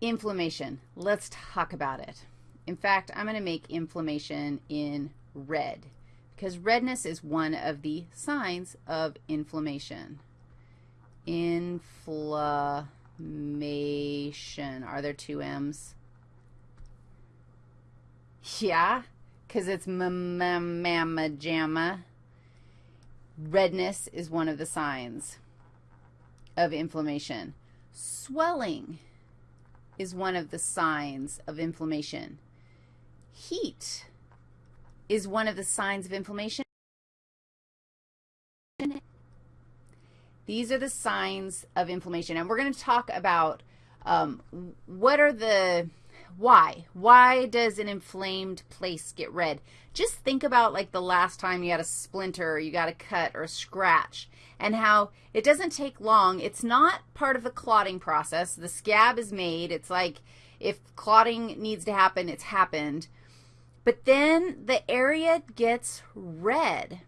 Inflammation. Let's talk about it. In fact, I'm going to make inflammation in red because redness is one of the signs of inflammation. Inflammation. Are there two M's? Yeah, because it's mamma jamma. Redness is one of the signs of inflammation. Swelling is one of the signs of inflammation. Heat is one of the signs of inflammation. These are the signs of inflammation. And we're going to talk about um, what are the, why? Why does an inflamed place get red? Just think about like the last time you had a splinter or you got a cut or a scratch and how it doesn't take long. It's not part of the clotting process. The scab is made. It's like if clotting needs to happen, it's happened. But then the area gets red.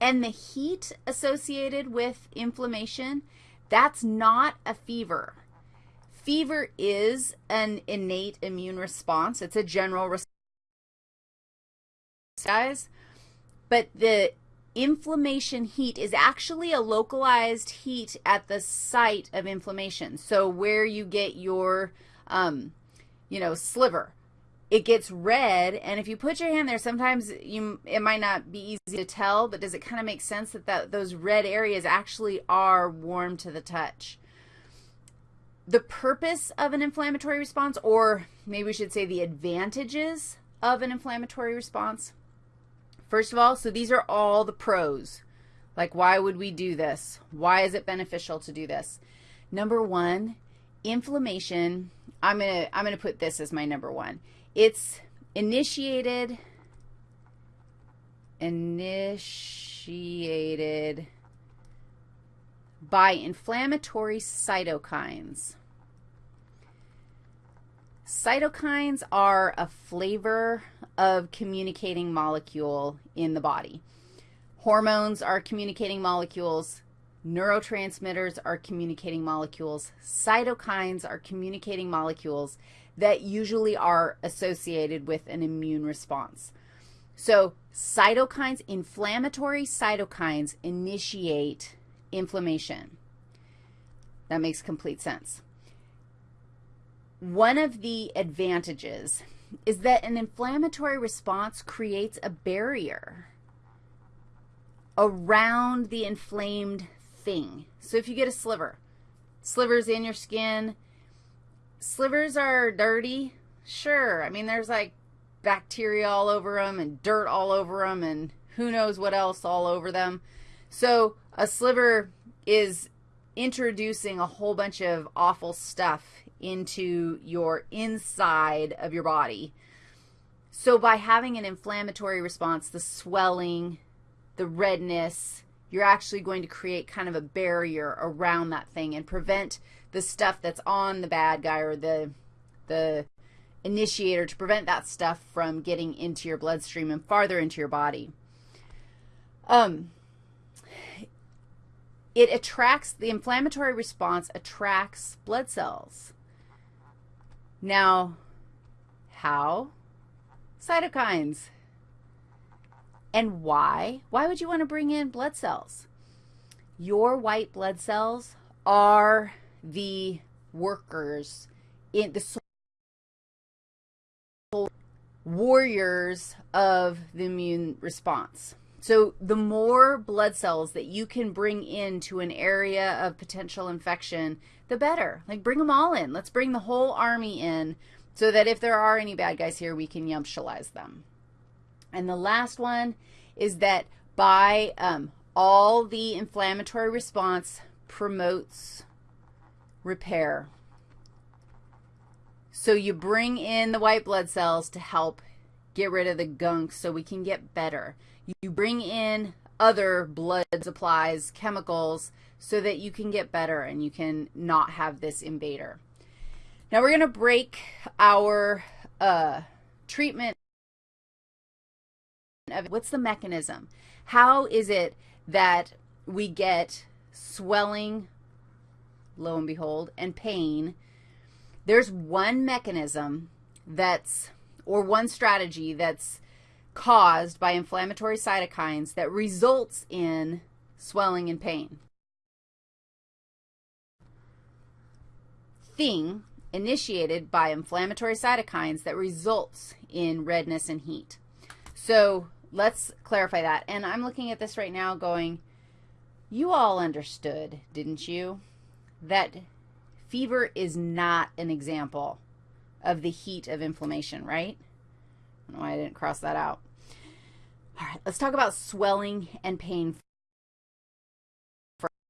And the heat associated with inflammation, that's not a fever. Fever is an innate immune response. It's a general response. But the inflammation heat is actually a localized heat at the site of inflammation. So where you get your, um, you know, sliver, it gets red, and if you put your hand there, sometimes you it might not be easy to tell, but does it kind of make sense that, that those red areas actually are warm to the touch? The purpose of an inflammatory response, or maybe we should say the advantages of an inflammatory response, First of all, so these are all the pros. Like, why would we do this? Why is it beneficial to do this? Number one, inflammation. I'm going to I'm going to put this as my number one. It's initiated initiated by inflammatory cytokines. Cytokines are a flavor of communicating molecule in the body. Hormones are communicating molecules. Neurotransmitters are communicating molecules. Cytokines are communicating molecules that usually are associated with an immune response. So cytokines, inflammatory cytokines initiate inflammation. That makes complete sense. One of the advantages is that an inflammatory response creates a barrier around the inflamed thing. So if you get a sliver, slivers in your skin, slivers are dirty, sure. I mean, there's like bacteria all over them and dirt all over them and who knows what else all over them. So a sliver is introducing a whole bunch of awful stuff into your inside of your body. So by having an inflammatory response, the swelling, the redness, you're actually going to create kind of a barrier around that thing and prevent the stuff that's on the bad guy or the the initiator to prevent that stuff from getting into your bloodstream and farther into your body. Um, it attracts, the inflammatory response attracts blood cells. Now, how? Cytokines. And why? Why would you want to bring in blood cells? Your white blood cells are the workers in the warriors of the immune response. So the more blood cells that you can bring into an area of potential infection, the better. Like bring them all in. Let's bring the whole army in so that if there are any bad guys here, we can yumptialize them. And the last one is that by um, all the inflammatory response promotes repair. So you bring in the white blood cells to help get rid of the gunk so we can get better. You bring in other blood supplies, chemicals, so that you can get better and you can not have this invader. Now we're going to break our uh, treatment of what's the mechanism? How is it that we get swelling, lo and behold, and pain There's one mechanism that's, or one strategy that's caused by inflammatory cytokines that results in swelling and pain. Thing initiated by inflammatory cytokines that results in redness and heat. So let's clarify that. And I'm looking at this right now going, you all understood, didn't you, that fever is not an example of the heat of inflammation, right? I don't know why I didn't cross that out. All right, let's talk about swelling and pain